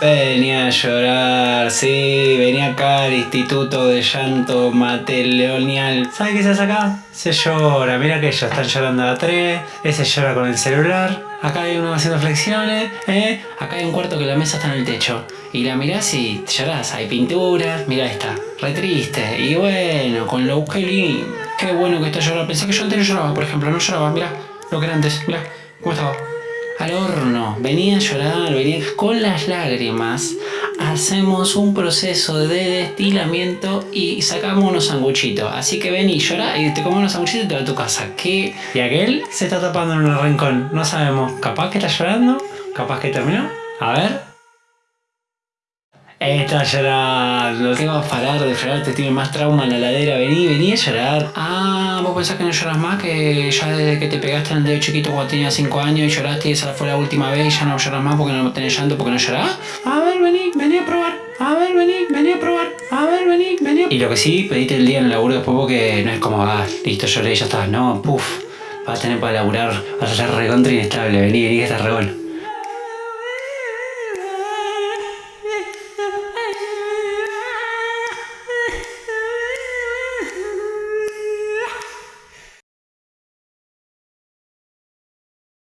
Venía a llorar, sí, venía acá al Instituto de Llanto Mateleonial. ¿Sabes qué se hace acá? Se llora, mira que ellos están llorando a tres, ese llora con el celular, acá hay uno haciendo flexiones, ¿eh? acá hay un cuarto que la mesa está en el techo. Y la mirás y llorás, hay pinturas, mira esta, re triste. Y bueno, con lo que lindo, qué bueno que está llorando. Pensé que yo antes no lloraba, por ejemplo, no lloraba, mira lo que era antes, mira cómo estaba al horno, venía a llorar, venía con las lágrimas, hacemos un proceso de destilamiento y sacamos unos sanguchitos. Así que ven y llora y te comes unos sanguchitos y te vas a tu casa. ¿Qué? Y aquel se está tapando en un rincón, no sabemos. Capaz que está llorando, capaz que terminó. A ver. Está llorando, ¿qué vas a parar de llorar? Te tiene más trauma en la ladera, vení, vení a llorar. Ah, vos pensás que no lloras más, que ya desde que te pegaste en el dedo chiquito cuando tenías 5 años y lloraste y esa fue la última vez y ya no lloras más porque no tenés llanto, porque no llorás. A ver, vení, vení a probar. A ver, vení, vení a probar. A ver, vení, vení. Y lo que sí, pediste el día en el laburo después porque no es como, ah, listo, lloré y ya está. No, puf, vas a tener para laburar, vas a ser recontra inestable. Vení, vení, que estás re bueno.